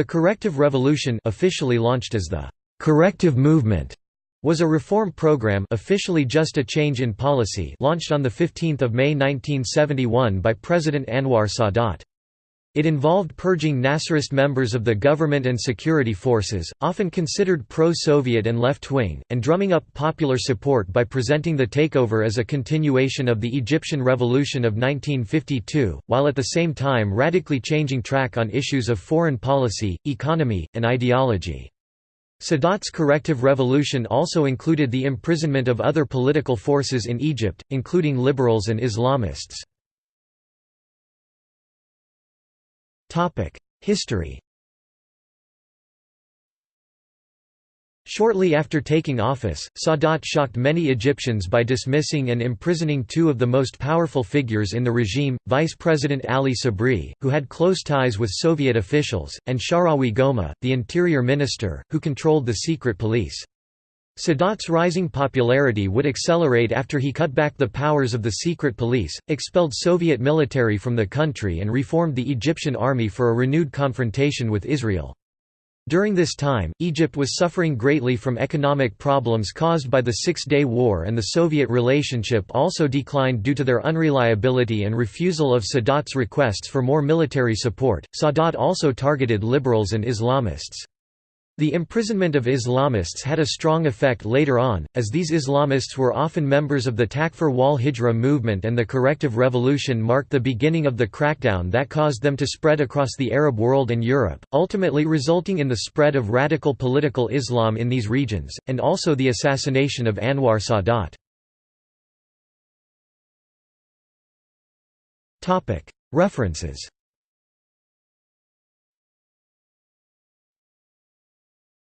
The Corrective Revolution officially launched as the «Corrective Movement» was a reform program officially just a change in policy launched on 15 May 1971 by President Anwar Sadat. It involved purging Nasserist members of the government and security forces, often considered pro-Soviet and left-wing, and drumming up popular support by presenting the takeover as a continuation of the Egyptian Revolution of 1952, while at the same time radically changing track on issues of foreign policy, economy, and ideology. Sadat's corrective revolution also included the imprisonment of other political forces in Egypt, including liberals and Islamists. History Shortly after taking office, Sadat shocked many Egyptians by dismissing and imprisoning two of the most powerful figures in the regime, Vice President Ali Sabri, who had close ties with Soviet officials, and Sharawi Goma, the interior minister, who controlled the secret police. Sadat's rising popularity would accelerate after he cut back the powers of the secret police, expelled Soviet military from the country and reformed the Egyptian army for a renewed confrontation with Israel. During this time, Egypt was suffering greatly from economic problems caused by the Six-Day War and the Soviet relationship also declined due to their unreliability and refusal of Sadat's requests for more military support. Sadat also targeted liberals and Islamists. The imprisonment of Islamists had a strong effect later on, as these Islamists were often members of the Takfir wal Hijra movement and the Corrective Revolution marked the beginning of the crackdown that caused them to spread across the Arab world and Europe, ultimately resulting in the spread of radical political Islam in these regions, and also the assassination of Anwar Sadat. References